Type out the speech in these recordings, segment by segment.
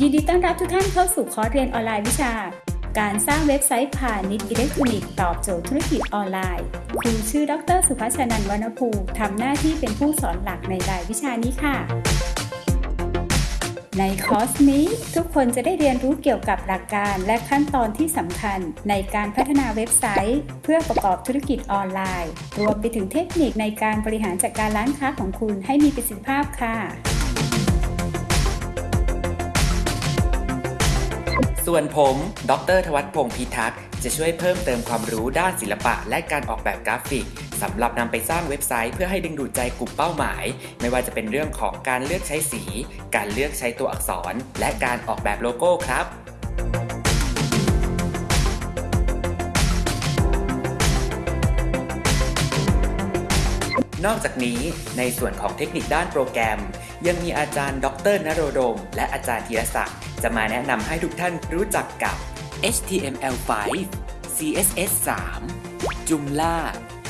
ยินดีต้อนรับทุกท่านเข้าสู่คอร์สเรียนออนไลน์วิชา การสร้างเว็บไซต์พาณิชย์อิเล็กทรอนิกส์ตอบโจทย์ธุรกิจออนไลน์ ครูชื่อ ดร สุภาชนันวรรณภูทำหน้าที่เป็นผู้สอนหลักในรายวิชานี้ค่ะ ในคอร์สนี้ทุกคนจะได้เรียนรู้เกี่ยวกับหลักการและขั้นตอนที่สำคัญในการพัฒนาเว็บไซต์ เพื่อประกอบธุรกิจออนไลน์ รวมไปถึงเทคนิคในการบริหารจัดการร้านค้าของคุณให้มีประสิทธิภาพค่ะ ส่วนผม ดรทวัฒพงศ์พิทักษ์ จะช่วยเพิ่มเติมความรู้ด้านศิลปะ และการออกแบบกราฟิกสำหรับนำไปสร้างเว็บไซต์เพื่อให้ดึงดูดใจกลุ่มเป้าหมาย ไม่ว่าจะเป็นเรื่องของการเลือกใช้สี การเลือกใช้ตัวอักษร และการออกแบบโลโก้ครับ นอกจากนี้ในส่วนของเทคนิคด้านโปรแกรม ยังมีอาจารย์ ดรนโรดม และอาจารย์ธีรศักดิ์จะมาแนะนำให้ทุกท่านรู้จักกับ HTML5 CSS 3 Joomla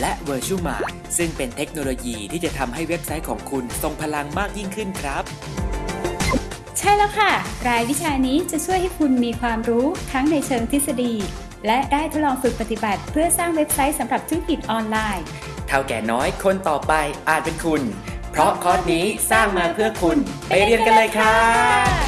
และ Virtual ซึ่งเป็นเทคโนโลยีที่จะทำให้เว็บไซต์ของคุณทรงพลังมากยิ่งขึ้นครับ ใช่แล้วค่ะ รายวิชานี้จะช่วยให้คุณมีความรู้ทั้งในเชิงทฤษฎี และได้ทดลองฝึกปฏิบัติ เพื่อสร้างเว็บไซต์สำหรับธุรกิจออนไลน์ เท่าแก่น้อยคนต่อไปอาจเป็นคุณ เพราะคอร์สนี้สร้างมาเพื่อคุณ ไปเรียนกันเลยครับ